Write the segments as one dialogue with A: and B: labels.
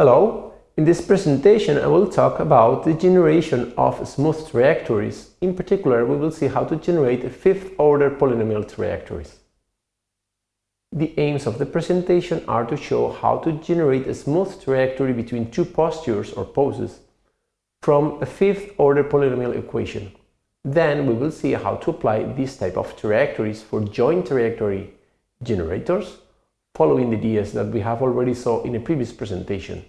A: Hello, in this presentation I will talk about the generation of smooth trajectories. In particular, we will see how to generate fifth-order polynomial trajectories. The aims of the presentation are to show how to generate a smooth trajectory between two postures or poses from a fifth-order polynomial equation. Then we will see how to apply this type of trajectories for joint trajectory generators following the ideas that we have already saw in a previous presentation,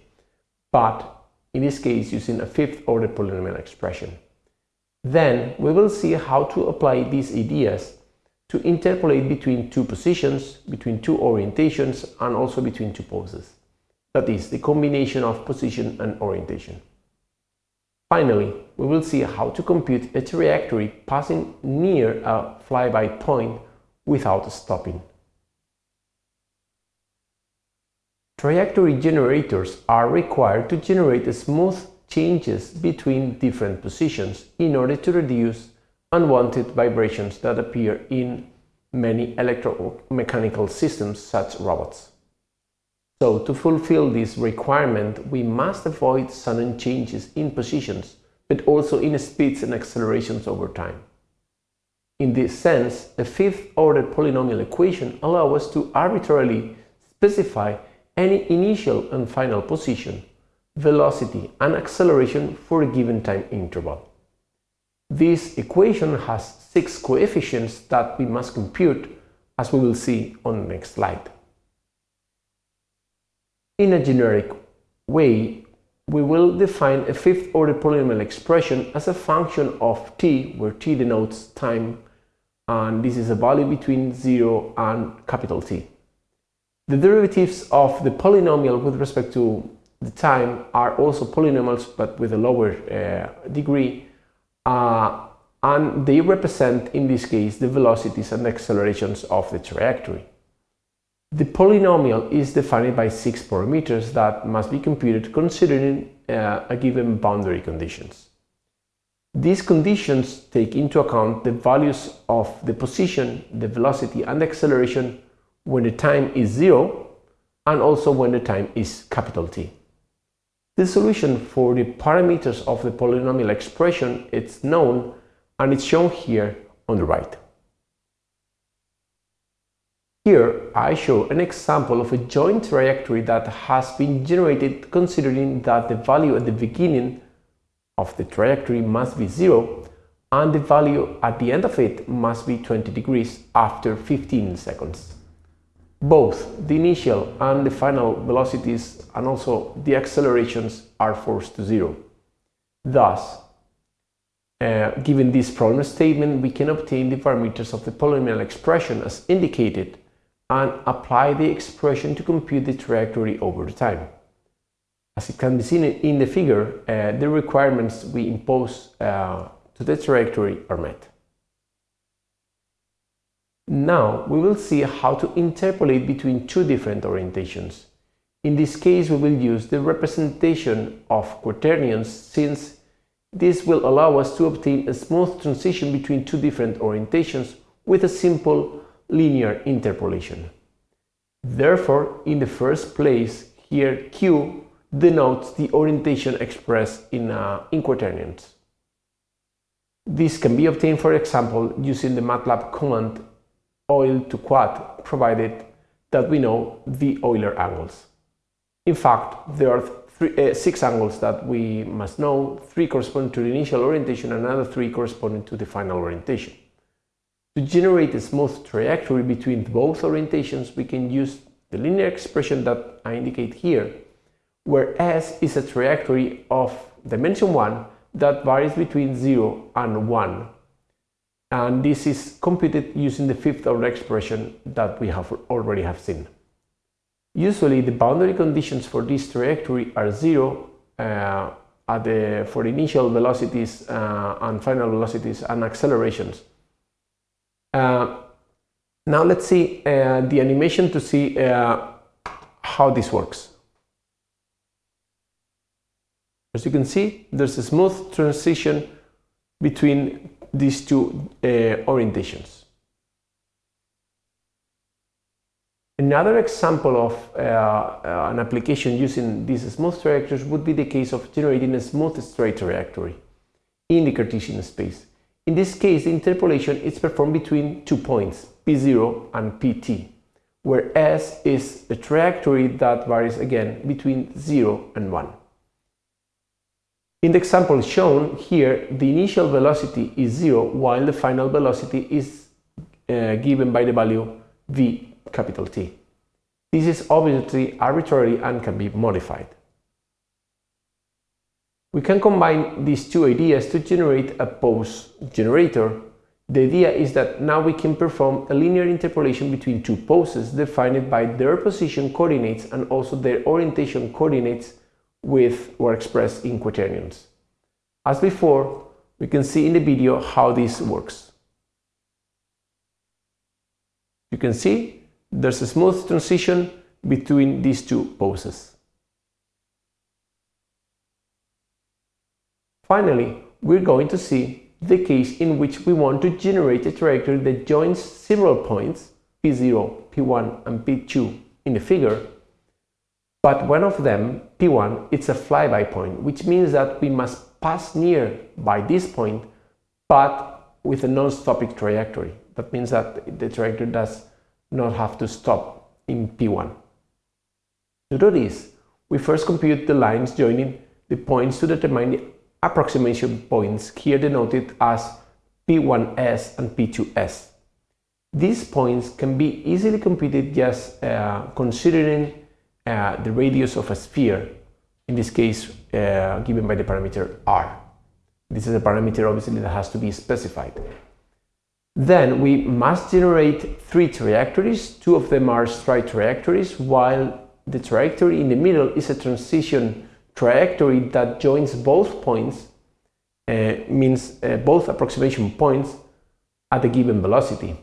A: but in this case using a fifth order polynomial expression. Then we will see how to apply these ideas to interpolate between two positions, between two orientations and also between two poses. That is, the combination of position and orientation. Finally, we will see how to compute a trajectory passing near a flyby point without stopping. Trajectory generators are required to generate smooth changes between different positions in order to reduce unwanted vibrations that appear in many electromechanical systems such robots. So to fulfill this requirement, we must avoid sudden changes in positions, but also in speeds and accelerations over time. In this sense, a fifth-order polynomial equation allows us to arbitrarily specify any initial and final position, velocity and acceleration for a given time interval. This equation has six coefficients that we must compute as we will see on the next slide. In a generic way, we will define a fifth-order polynomial expression as a function of t, where t denotes time, and this is a value between 0 and capital T. The derivatives of the polynomial with respect to the time are also polynomials but with a lower uh, degree uh, and they represent in this case the velocities and accelerations of the trajectory. The polynomial is defined by six parameters that must be computed considering uh, a given boundary conditions. These conditions take into account the values of the position, the velocity and the acceleration when the time is zero and also when the time is capital T. The solution for the parameters of the polynomial expression is known and it's shown here on the right. Here I show an example of a joint trajectory that has been generated considering that the value at the beginning of the trajectory must be zero and the value at the end of it must be 20 degrees after 15 seconds both the initial and the final velocities and also the accelerations are forced to zero. Thus, uh, given this problem statement, we can obtain the parameters of the polynomial expression as indicated and apply the expression to compute the trajectory over the time. As it can be seen in the figure, uh, the requirements we impose uh, to the trajectory are met. Now we will see how to interpolate between two different orientations. In this case we will use the representation of quaternions since this will allow us to obtain a smooth transition between two different orientations with a simple linear interpolation. Therefore, in the first place, here Q denotes the orientation expressed in, uh, in quaternions. This can be obtained, for example, using the MATLAB command Euler to quad provided that we know the Euler angles. In fact, there are three, uh, six angles that we must know, three corresponding to the initial orientation and another three corresponding to the final orientation. To generate a smooth trajectory between both orientations, we can use the linear expression that I indicate here, where S is a trajectory of dimension 1 that varies between 0 and 1 and this is computed using the fifth order expression that we have already have seen. Usually the boundary conditions for this trajectory are zero uh, at the, for initial velocities uh, and final velocities and accelerations. Uh, now let's see uh, the animation to see uh, how this works. As you can see, there's a smooth transition between these two uh, orientations. Another example of uh, uh, an application using these smooth trajectories would be the case of generating a smooth straight trajectory in the Cartesian space. In this case, the interpolation is performed between two points, P0 and Pt, where S is a trajectory that varies again between 0 and 1. In the example shown here, the initial velocity is 0 while the final velocity is uh, given by the value v capital T. This is obviously arbitrary and can be modified. We can combine these two ideas to generate a pose generator. The idea is that now we can perform a linear interpolation between two poses defined by their position coordinates and also their orientation coordinates with or expressed in quaternions. As before, we can see in the video how this works. You can see there's a smooth transition between these two poses. Finally, we're going to see the case in which we want to generate a trajectory that joins several points P0, P1 and P2 in the figure, but one of them, P1, it's a flyby point, which means that we must pass near by this point, but with a non-stopping trajectory. That means that the trajectory does not have to stop in P1. To do this, we first compute the lines joining the points to determine the approximation points here denoted as P1s and P2s. These points can be easily computed just uh, considering the radius of a sphere, in this case uh, given by the parameter r. This is a parameter obviously that has to be specified. Then we must generate three trajectories, two of them are straight trajectories, while the trajectory in the middle is a transition trajectory that joins both points, uh, means uh, both approximation points at a given velocity.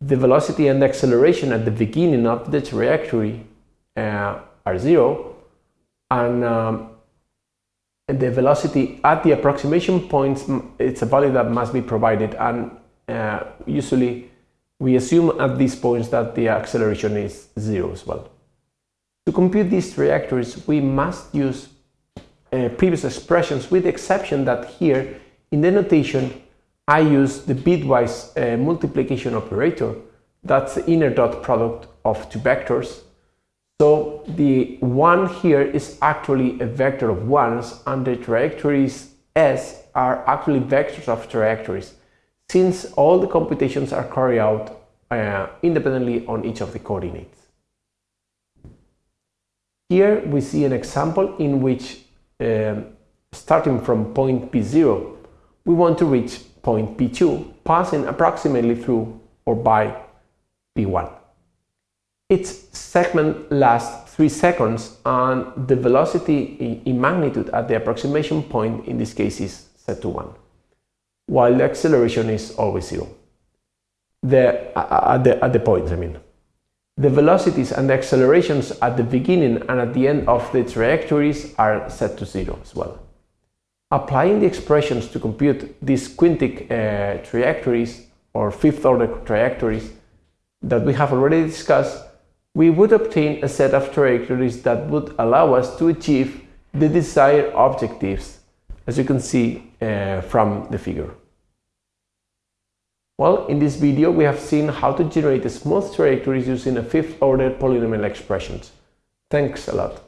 A: The velocity and acceleration at the beginning of the trajectory uh, are zero, and um, the velocity at the approximation points, it's a value that must be provided, and uh, usually we assume at these points that the acceleration is zero as well. To compute these trajectories, we must use uh, previous expressions with the exception that here in the notation I use the bitwise uh, multiplication operator that's the inner dot product of two vectors so the 1 here is actually a vector of ones and the trajectories s are actually vectors of trajectories since all the computations are carried out uh, independently on each of the coordinates. Here we see an example in which um, starting from point P0 we want to reach point P2 passing approximately through or by P1. Its segment lasts 3 seconds and the velocity in magnitude at the approximation point in this case is set to 1 while the acceleration is always zero. The, at, the, at the points, I mean. The velocities and the accelerations at the beginning and at the end of the trajectories are set to zero as well. Applying the expressions to compute these quintic uh, trajectories or fifth order trajectories that we have already discussed, we would obtain a set of trajectories that would allow us to achieve the desired objectives, as you can see uh, from the figure. Well, in this video we have seen how to generate smooth trajectories using a fifth order polynomial expressions. Thanks a lot.